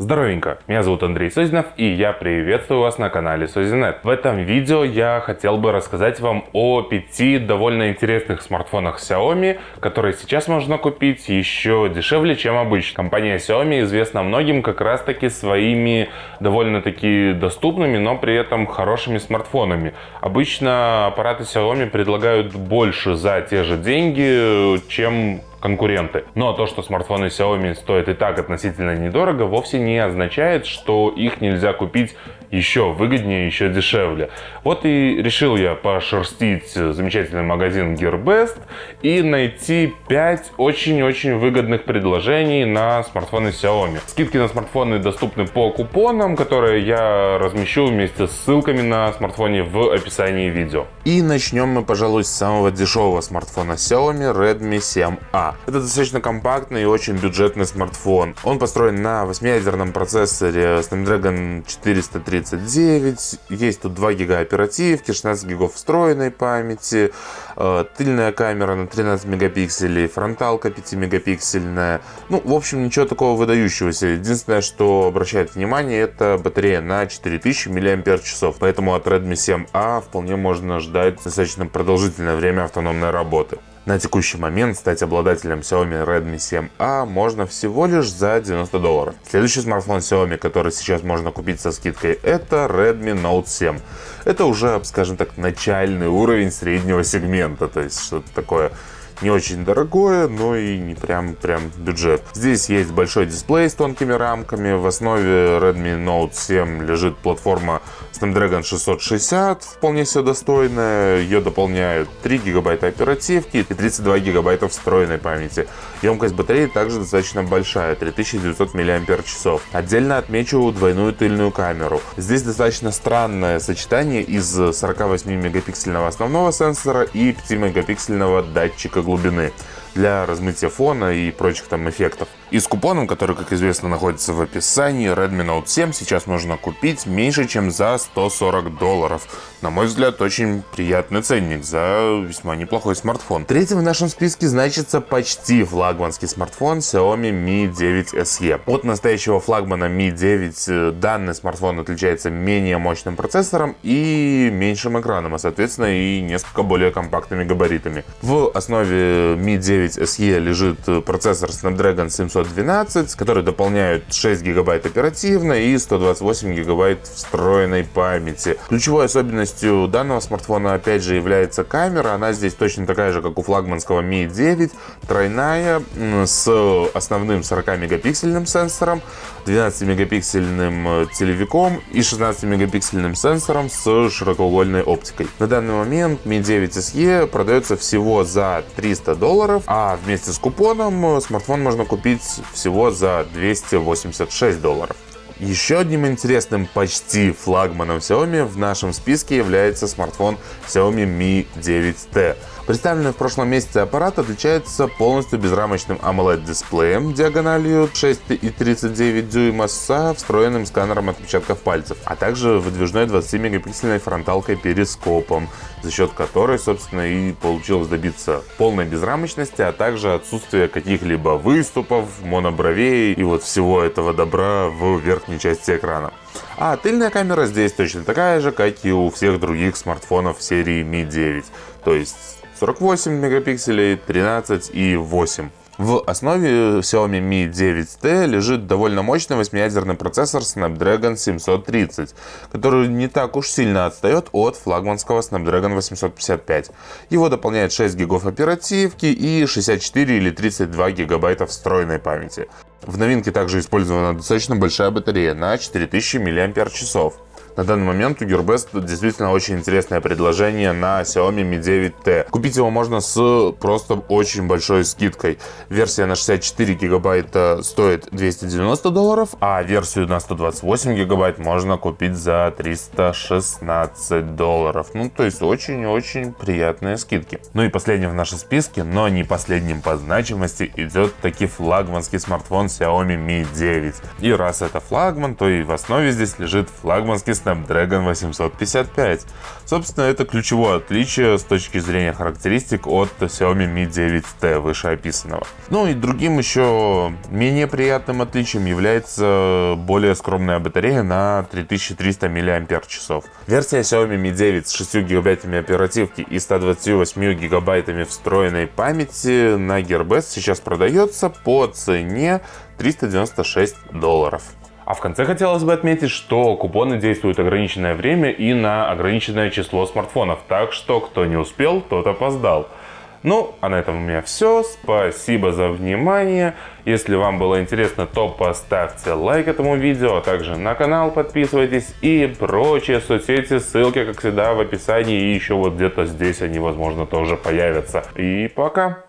Здоровенько, меня зовут Андрей Созинов и я приветствую вас на канале Созинет. В этом видео я хотел бы рассказать вам о пяти довольно интересных смартфонах Xiaomi, которые сейчас можно купить еще дешевле, чем обычно. Компания Xiaomi известна многим как раз таки своими довольно-таки доступными, но при этом хорошими смартфонами. Обычно аппараты Xiaomi предлагают больше за те же деньги, чем конкуренты. Но то, что смартфоны Xiaomi стоят и так относительно недорого, вовсе не означает, что их нельзя купить еще выгоднее, еще дешевле. Вот и решил я пошерстить замечательный магазин Gearbest и найти 5 очень-очень выгодных предложений на смартфоны Xiaomi. Скидки на смартфоны доступны по купонам, которые я размещу вместе с ссылками на смартфоне в описании видео. И начнем мы, пожалуй, с самого дешевого смартфона Xiaomi Redmi 7A. Это достаточно компактный и очень бюджетный смартфон. Он построен на 8-ядерном процессоре Snapdragon 439. Есть тут 2 гига оперативки, 16 гигов встроенной памяти, э, тыльная камера на 13 мегапикселей, фронталка 5 мегапиксельная. Ну, в общем, ничего такого выдающегося. Единственное, что обращает внимание, это батарея на 4000 мАч. Поэтому от Redmi 7A вполне можно ждать достаточно продолжительное время автономной работы. На текущий момент стать обладателем Xiaomi Redmi 7A можно всего лишь за 90 долларов. Следующий смартфон Xiaomi, который сейчас можно купить со скидкой, это Redmi Note 7. Это уже, скажем так, начальный уровень среднего сегмента, то есть что-то такое не очень дорогое, но и не прям, прям бюджет. Здесь есть большой дисплей с тонкими рамками. В основе Redmi Note 7 лежит платформа Snapdragon 660, вполне себе достойная. Ее дополняют 3 гигабайта оперативки и 32 гигабайта встроенной памяти. Емкость батареи также достаточно большая, 3900 мАч. Отдельно отмечу двойную тыльную камеру. Здесь достаточно странное сочетание из 48 мегапиксельного основного сенсора и 5 мегапиксельного датчика глубины для размытия фона и прочих там эффектов. И с купоном, который, как известно, находится в описании, Redmi Note 7 сейчас можно купить меньше, чем за 140 долларов. На мой взгляд, очень приятный ценник за весьма неплохой смартфон. Третьим в нашем списке значится почти флагманский смартфон Xiaomi Mi 9 SE. От настоящего флагмана Mi 9 э, данный смартфон отличается менее мощным процессором и меньшим экраном, а соответственно и несколько более компактными габаритами. В основе Mi 9 SE лежит процессор Snapdragon 700 712, которые дополняют 6 гигабайт оперативной и 128 гигабайт встроенной памяти. Ключевой особенностью данного смартфона опять же является камера. Она здесь точно такая же, как у флагманского Mi 9, тройная, с основным 40 мегапиксельным сенсором, 12-мегапиксельным телевиком и 16-мегапиксельным сенсором с широкоугольной оптикой. На данный момент Mi 9 SE продается всего за 300 долларов, а вместе с купоном смартфон можно купить всего за 286 долларов. Еще одним интересным почти флагманом Xiaomi в нашем списке является смартфон Xiaomi Mi 9T. Представленный в прошлом месяце аппарат отличается полностью безрамочным AMOLED-дисплеем диагональю 6,39 дюйма с встроенным сканером отпечатков пальцев, а также выдвижной 20-мегапиксельной фронталкой-перископом, за счет которой, собственно, и получилось добиться полной безрамочности, а также отсутствия каких-либо выступов, монобровей и вот всего этого добра в верхней части экрана. А тыльная камера здесь точно такая же, как и у всех других смартфонов серии Mi 9. То есть 48 мегапикселей, 13 и 8. В основе Xiaomi Mi 9T лежит довольно мощный восьмиядерный процессор Snapdragon 730, который не так уж сильно отстает от флагманского Snapdragon 855. Его дополняет 6 гигов оперативки и 64 или 32 гигабайта встроенной памяти. В новинке также использована достаточно большая батарея на 4000 мАч. На данный момент у Gearbest действительно очень интересное предложение на Xiaomi Mi 9T. Купить его можно с просто очень большой скидкой. Версия на 64 гигабайта стоит 290 долларов, а версию на 128 гигабайт можно купить за 316 долларов. Ну, то есть очень-очень приятные скидки. Ну и последним в нашем списке, но не последним по значимости, идет таки флагманский смартфон Xiaomi Mi 9. И раз это флагман, то и в основе здесь лежит флагманский Snapdragon 855. Собственно, это ключевое отличие с точки зрения характеристик от Xiaomi Mi 9T вышеописанного. Ну и другим еще менее приятным отличием является более скромная батарея на 3300 мАч. Версия Xiaomi Mi 9 с 6 гигабайтами оперативки и 128 гигабайтами встроенной памяти на Gearbest сейчас продается по цене 396 долларов. А в конце хотелось бы отметить, что купоны действуют ограниченное время и на ограниченное число смартфонов, так что кто не успел, тот опоздал. Ну, а на этом у меня все. Спасибо за внимание. Если вам было интересно, то поставьте лайк этому видео, а также на канал подписывайтесь и прочие соцсети. Ссылки, как всегда, в описании и еще вот где-то здесь они, возможно, тоже появятся. И пока!